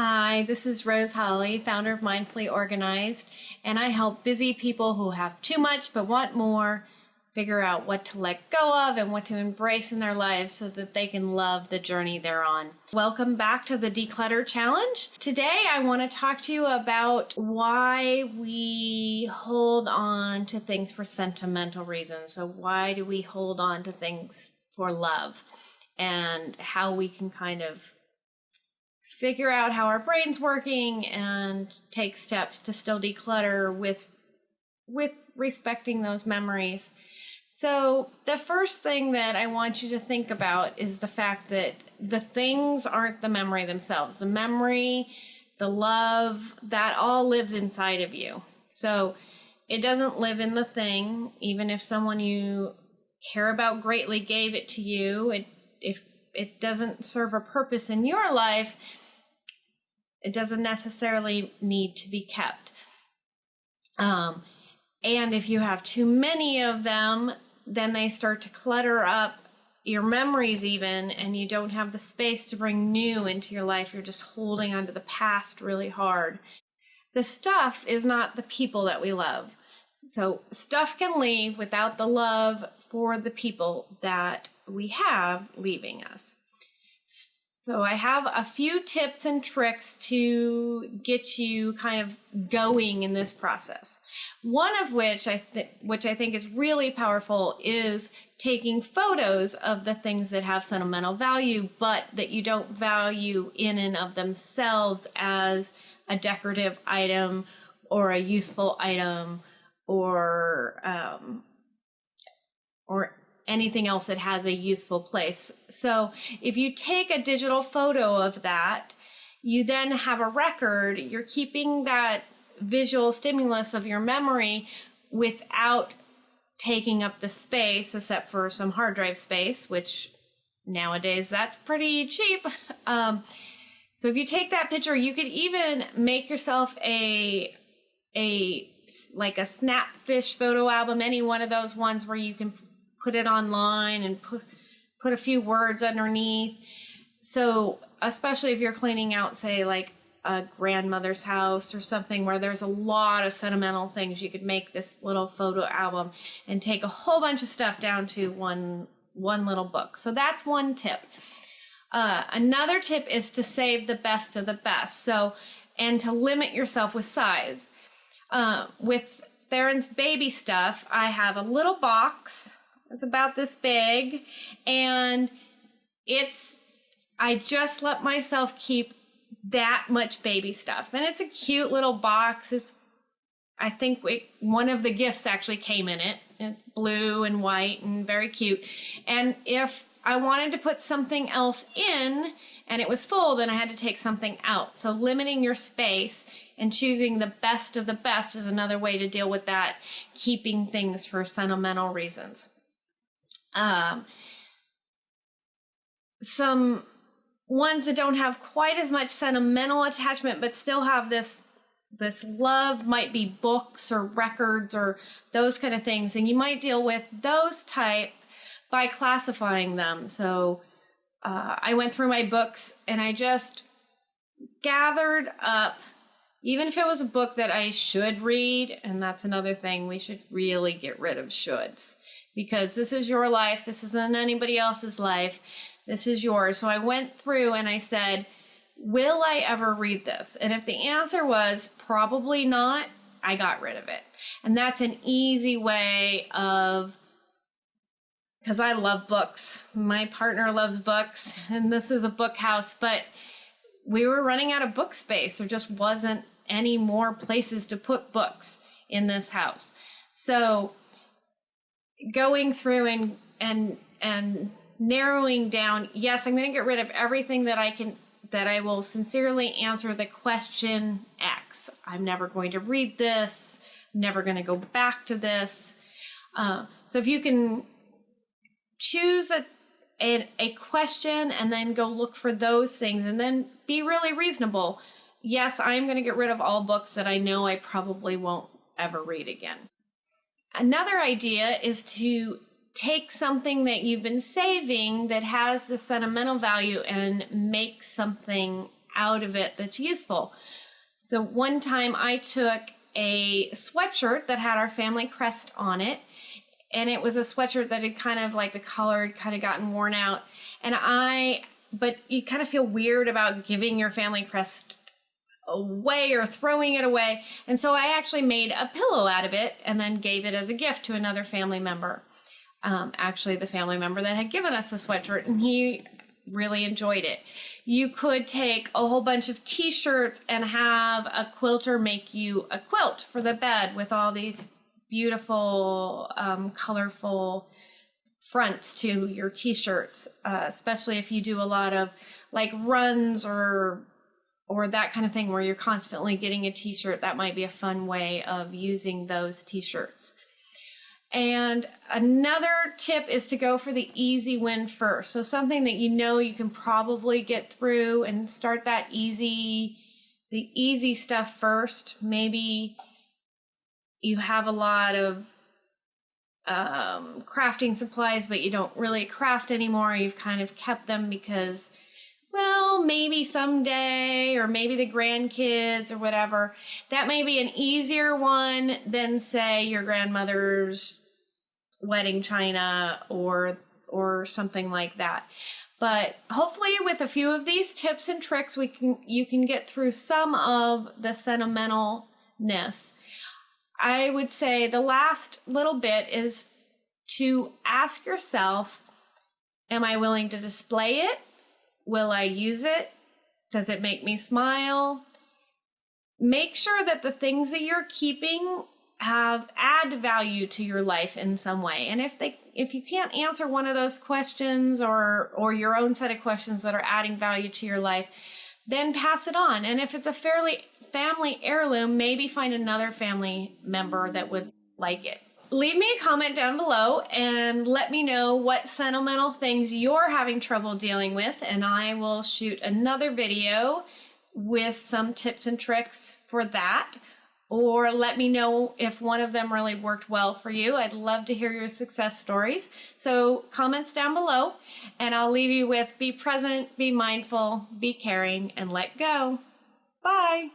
Hi, this is Rose Holly, founder of Mindfully Organized, and I help busy people who have too much but want more figure out what to let go of and what to embrace in their lives so that they can love the journey they're on. Welcome back to the Declutter Challenge. Today, I want to talk to you about why we hold on to things for sentimental reasons. So, why do we hold on to things for love? And how we can kind of figure out how our brain's working and take steps to still declutter with with respecting those memories so, the first thing that I want you to think about is the fact that the things aren't the memory themselves. The memory, the love, that all lives inside of you. So, it doesn't live in the thing, even if someone you care about greatly gave it to you. It, if it doesn't serve a purpose in your life, it doesn't necessarily need to be kept. Um, and if you have too many of them, then they start to clutter up your memories even and you don't have the space to bring new into your life. You're just holding onto the past really hard. The stuff is not the people that we love. So stuff can leave without the love for the people that we have leaving us so I have a few tips and tricks to get you kind of going in this process. One of which I which I think is really powerful is taking photos of the things that have sentimental value but that you don't value in and of themselves as a decorative item or a useful item or um, or anything else that has a useful place. So if you take a digital photo of that, you then have a record, you're keeping that visual stimulus of your memory without taking up the space, except for some hard drive space, which nowadays that's pretty cheap. Um, so if you take that picture, you could even make yourself a a like a snapfish photo album, any one of those ones where you can put it online and put put a few words underneath. So, especially if you're cleaning out, say, like a grandmother's house or something where there's a lot of sentimental things, you could make this little photo album and take a whole bunch of stuff down to one one little book. So that's one tip. Uh, another tip is to save the best of the best. So, and to limit yourself with size. Uh, with Theron's baby stuff, I have a little box it's about this big. And it's, I just let myself keep that much baby stuff. And it's a cute little box. It's, I think it, one of the gifts actually came in it. It's blue and white and very cute. And if I wanted to put something else in and it was full, then I had to take something out. So limiting your space and choosing the best of the best is another way to deal with that, keeping things for sentimental reasons um, some ones that don't have quite as much sentimental attachment but still have this this love might be books or records or those kind of things. And you might deal with those type by classifying them. So uh, i went through my books and i just gathered up even if it was a book that i should read and that's another thing we should really get rid of shoulds because this is your life. This isn't anybody else's life. This is yours. So I went through and I said, Will I ever read this? And if the answer was probably not, I got rid of it. And that's an easy way of, because I love books. My partner loves books, and this is a book house, but we were running out of book space. There just wasn't any more places to put books in this house. So going through and and and narrowing down yes i'm going to get rid of everything that i can that i will sincerely answer the question x. I'm never going to read this. I'm never going to go back to this. Uh, so if you can choose a, a a question and then go look for those things and then be really reasonable. Yes i'm going to get rid of all books that i know i probably won't ever read again Another idea is to take something that you've been saving that has the sentimental value and make something out of it that's useful. So one time I took a sweatshirt that had our family crest on it and it was a sweatshirt that had kind of like the color had kind of gotten worn out and i but you kind of feel weird about giving your family crest away or throwing it away. And so i actually made a pillow out of it and then gave it as a gift to another family member. Um, actually the family member that had given us a sweatshirt and he really enjoyed it. You could take a whole bunch of t-shirts and have a quilter make you a quilt for the bed with all these beautiful, um, colorful fronts to your t-shirts, uh, especially if you do a lot of like runs or or that kind of thing where you're constantly getting a t-shirt. That might be a fun way of using those t-shirts. And another tip is to go for the easy win first. So something that you know you can probably get through and start that easy, the easy stuff first. Maybe you have a lot of um, crafting supplies, but you don't really craft anymore. You've kind of kept them because, well, maybe someday, or maybe the grandkids or whatever. That may be an easier one than, say, your grandmother's wedding china or or something like that. But hopefully with a few of these tips and tricks we can you can get through some of the sentimentalness I would say the last little bit is to ask yourself Am I willing to display it? Will I use it? Does it make me smile? Make sure that the things that you're keeping have add value to your life in some way. And if they if you can't answer one of those questions or or your own set of questions that are adding value to your life, then pass it on. And if it's a fairly family heirloom, maybe find another family member that would like it. Leave me a comment down below and let me know what sentimental things you're having trouble dealing with, and I will shoot another video with some tips and tricks for that. Or let me know if one of them really worked well for you. I'd love to hear your success stories. So, comments down below, and I'll leave you with be present, be mindful, be caring, and let go. Bye.